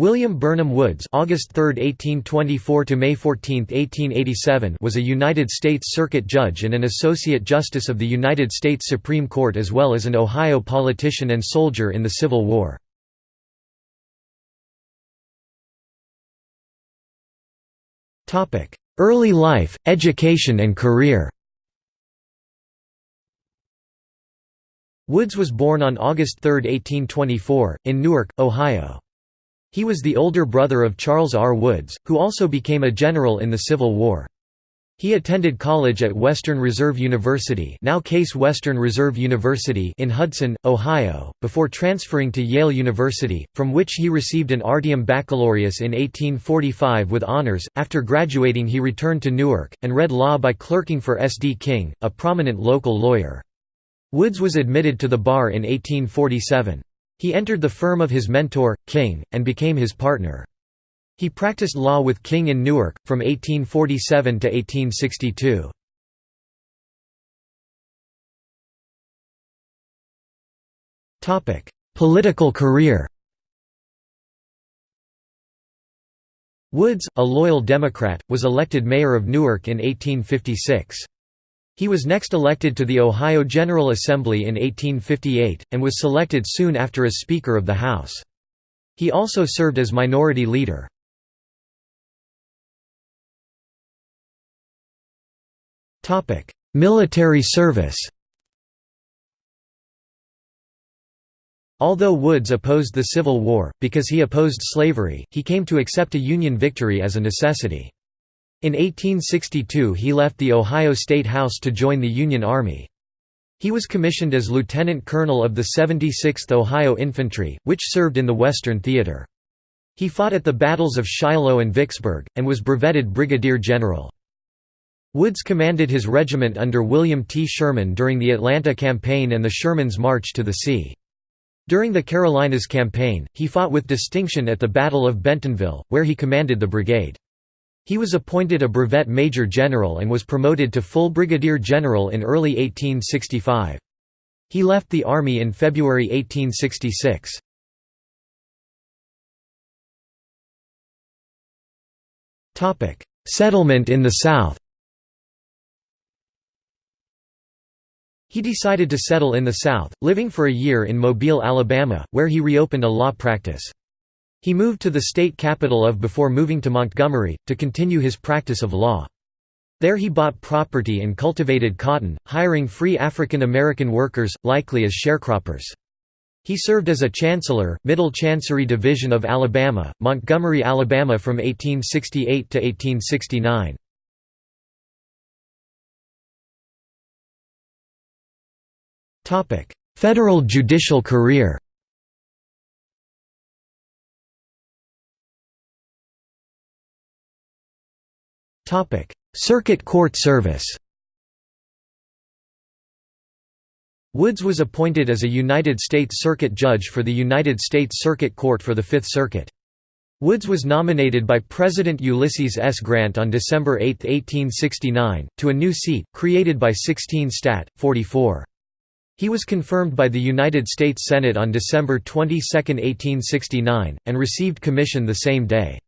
William Burnham Woods August 3, 1824 to May 14, 1887 was a United States Circuit Judge and an Associate Justice of the United States Supreme Court as well as an Ohio politician and soldier in the Civil War. Early life, education and career Woods was born on August 3, 1824, in Newark, Ohio. He was the older brother of Charles R. Woods, who also became a general in the Civil War. He attended college at Western Reserve University now Case Western Reserve University in Hudson, Ohio, before transferring to Yale University, from which he received an Artium Baccalaureus in 1845 with honors. After graduating he returned to Newark, and read law by clerking for S. D. King, a prominent local lawyer. Woods was admitted to the bar in 1847. He entered the firm of his mentor, King, and became his partner. He practiced law with King in Newark, from 1847 to 1862. Political career Woods, a loyal Democrat, was elected mayor of Newark in 1856. He was next elected to the Ohio General Assembly in 1858, and was selected soon after as Speaker of the House. He also served as Minority Leader. Military service Although Woods opposed the Civil War, because he opposed slavery, he came to accept a Union victory as a necessity. In 1862 he left the Ohio State House to join the Union Army. He was commissioned as lieutenant colonel of the 76th Ohio Infantry, which served in the Western Theater. He fought at the battles of Shiloh and Vicksburg, and was brevetted brigadier general. Woods commanded his regiment under William T. Sherman during the Atlanta Campaign and the Sherman's March to the Sea. During the Carolinas Campaign, he fought with distinction at the Battle of Bentonville, where he commanded the brigade. He was appointed a brevet major general and was promoted to full brigadier general in early 1865. He left the army in February 1866. Settlement in the South He decided to settle in the South, living for a year in Mobile, Alabama, where he reopened a law practice. He moved to the state capital of before moving to Montgomery, to continue his practice of law. There he bought property and cultivated cotton, hiring free African American workers, likely as sharecroppers. He served as a chancellor, Middle Chancery Division of Alabama, Montgomery, Alabama from 1868 to 1869. Federal judicial career Circuit Court service Woods was appointed as a United States Circuit Judge for the United States Circuit Court for the Fifth Circuit. Woods was nominated by President Ulysses S. Grant on December 8, 1869, to a new seat, created by 16 Stat. 44. He was confirmed by the United States Senate on December 22, 1869, and received commission the same day.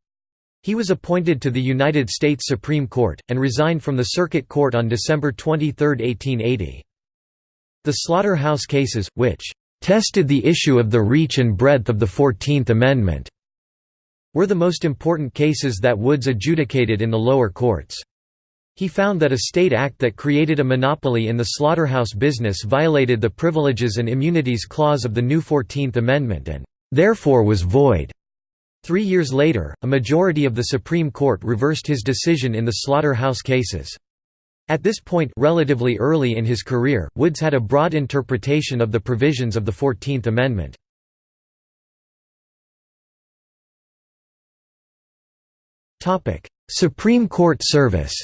He was appointed to the United States Supreme Court, and resigned from the Circuit Court on December 23, 1880. The Slaughterhouse cases, which "...tested the issue of the reach and breadth of the Fourteenth Amendment," were the most important cases that Woods adjudicated in the lower courts. He found that a state act that created a monopoly in the slaughterhouse business violated the Privileges and Immunities Clause of the new Fourteenth Amendment and, therefore was void. Three years later, a majority of the Supreme Court reversed his decision in the slaughterhouse cases. At this point relatively early in his career, Woods had a broad interpretation of the provisions of the Fourteenth Amendment. Supreme Court service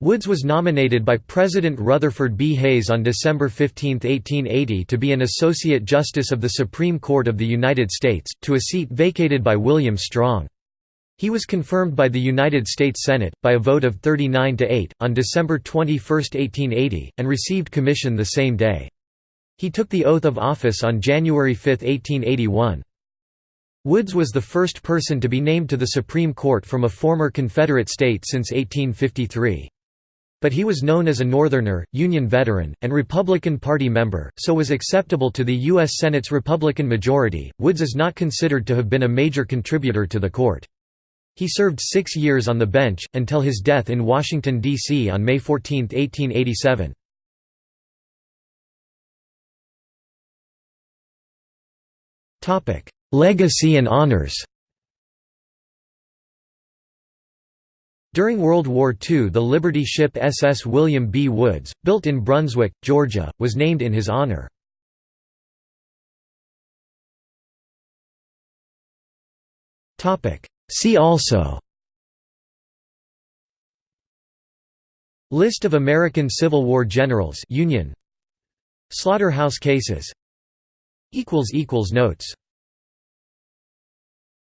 Woods was nominated by President Rutherford B. Hayes on December 15, 1880 to be an Associate Justice of the Supreme Court of the United States, to a seat vacated by William Strong. He was confirmed by the United States Senate, by a vote of 39 to 8, on December 21, 1880, and received commission the same day. He took the oath of office on January 5, 1881. Woods was the first person to be named to the Supreme Court from a former Confederate state since 1853. But he was known as a Northerner, Union veteran, and Republican Party member, so was acceptable to the U.S. Senate's Republican majority. Woods is not considered to have been a major contributor to the court. He served six years on the bench, until his death in Washington, D.C. on May 14, 1887. Legacy and honors During World War II the Liberty ship SS William B. Woods, built in Brunswick, Georgia, was named in his honor. See also. List of American Civil War generals Union. Slaughterhouse cases. Notes